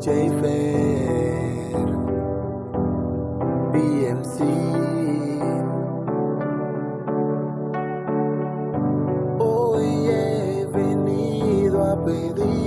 Jayfer BMC Hoy he venido a pedirte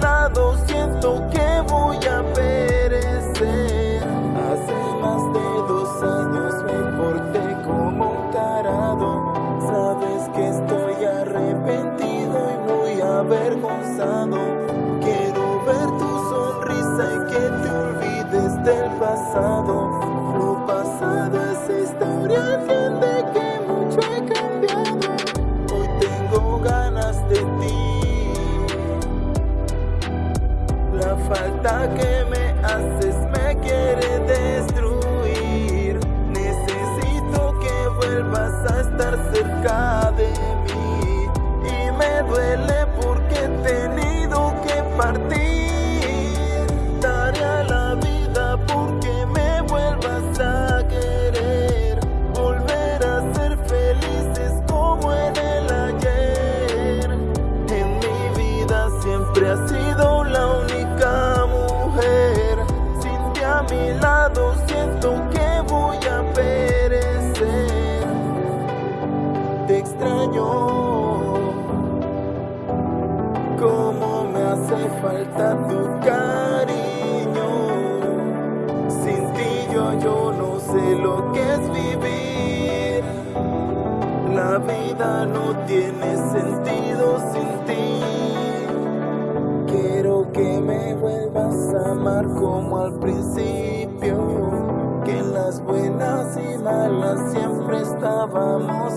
lado siento que voy a perecer. Hace más de dos años me porté como un tarado. Sabes que estoy arrepentido y muy avergonzado. Quiero ver tu sonrisa y que te olvides del pasado. Lo pasado falta que me haces me quiere destruir. Necesito que vuelvas a estar cerca de mí. Y me duele porque he tenido que partir. Daré la vida porque me vuelvas a querer. Volver a ser felices como en el ayer. En mi vida siempre has sido Como me hace falta tu cariño. Sin ti yo, yo no sé lo que es vivir. La vida no tiene sentido sin ti. Quiero que me vuelvas a amar como al principio. Que en las buenas y malas siempre estábamos